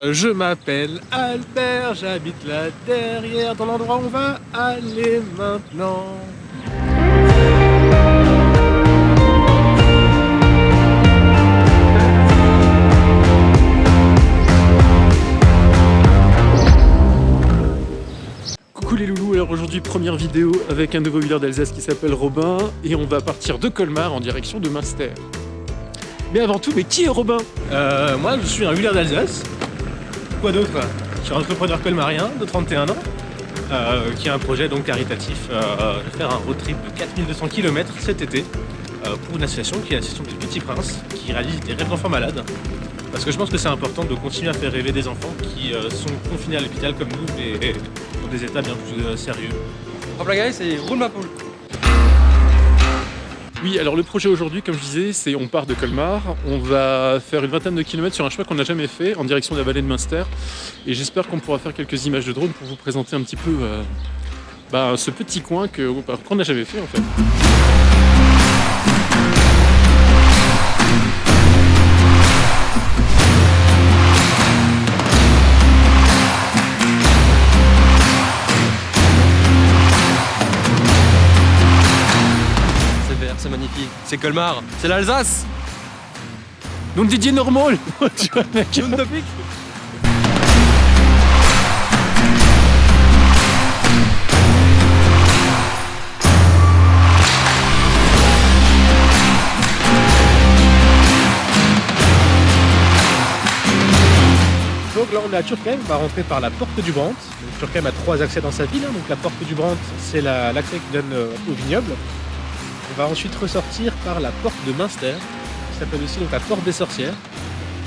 Je m'appelle Albert, j'habite là derrière, dans l'endroit où on va aller maintenant. Coucou les loulous, alors aujourd'hui première vidéo avec un nouveau villeur d'Alsace qui s'appelle Robin et on va partir de Colmar en direction de Münster. Mais avant tout, mais qui est Robin? Euh, Moi je suis un villeur d'Alsace, Quoi d'autre Je suis entrepreneur colmarien de 31 ans euh, qui a un projet donc caritatif euh, faire un road trip de 4200 km cet été euh, pour une association qui est l'association du Petit Prince qui réalise des rêves d'enfants malades parce que je pense que c'est important de continuer à faire rêver des enfants qui sont confinés à l'hôpital comme nous mais dans des états bien plus sérieux. Hop là guys, c'est roule ma poule oui, alors le projet aujourd'hui, comme je disais, c'est on part de Colmar, on va faire une vingtaine de kilomètres sur un chemin qu'on n'a jamais fait en direction de la vallée de Münster et j'espère qu'on pourra faire quelques images de drone pour vous présenter un petit peu euh, bah, ce petit coin qu'on n'a jamais fait en fait. C'est Colmar, c'est l'Alsace Non Didier normal Tu vois mec Non topic Donc là on est à Turkheim, on va rentrer par la porte du Brandt. Turkheim a trois accès dans sa ville, hein. donc la porte du Brandt c'est l'accès qui donne euh, au vignoble. On va ensuite ressortir par la porte de Münster, qui s'appelle aussi la porte des sorcières.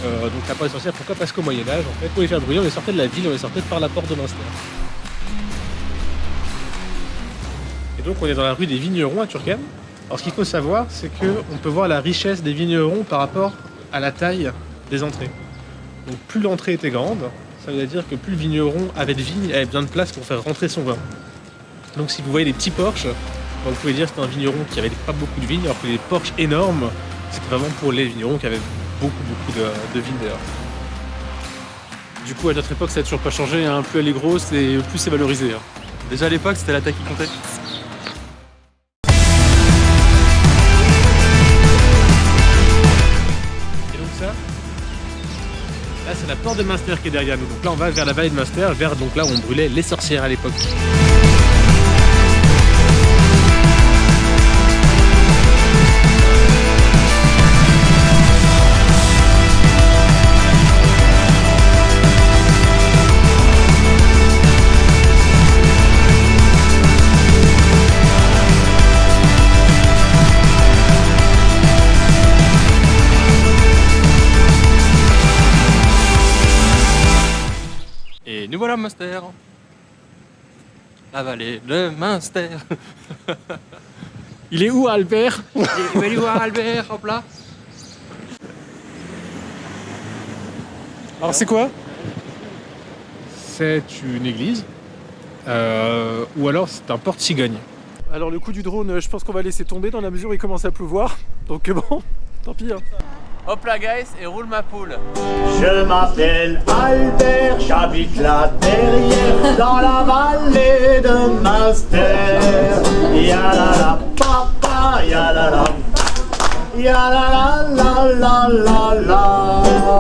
Euh, donc la porte des sorcières, pourquoi? Parce qu'au Moyen-Âge, en fait, pour les faire brûler, on les sortait de la ville, on les sortait par la porte de Münster. Et donc on est dans la rue des vignerons à Turckheim. Alors ce qu'il faut savoir, c'est qu'on peut voir la richesse des vignerons par rapport à la taille des entrées. Donc plus l'entrée était grande, ça veut dire que plus le vigneron avait de vignes, avait besoin de place pour faire rentrer son vin. Donc si vous voyez les petits porches, vous pouvez dire que c'était un vigneron qui avait pas beaucoup de vignes, alors que les porches énormes, c'était vraiment pour les vignerons qui avaient beaucoup beaucoup de, vignes d'ailleurs. Du coup, à notre époque, ça n'a toujours pas changé. Hein. Plus elle est grosse et plus c'est valorisé. Hein. Déjà à l'époque, c'était la taille qui comptait. Et donc ça, là c'est la porte de Münster qui est derrière nous. Donc là, on va vers la vallée de Münster, vers donc là où on brûlait les sorcières à l'époque. Nous voilà Münster. La vallée de Münster. Il est où Albert? Il est où Albert Hop là. Alors c'est quoi? C'est une église. Euh, ou alors c'est un porte-cigogne. Alors le coup du drone, je pense qu'on va laisser tomber dans la mesure où il commence à pleuvoir. Donc bon, tant pis. Hein. Hop là guys, et roule ma poule. Je m'appelle Albert, j'habite là derrière, dans la vallée de Master. Yalala papa, yalala, yalala la la la la.